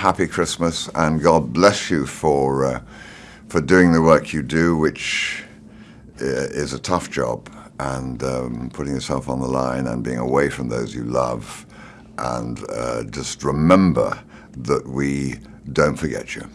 happy Christmas, and God bless you for uh, for doing the work you do, which uh, is a tough job, and um, putting yourself on the line and being away from those you love, and uh, just remember that we don't forget you.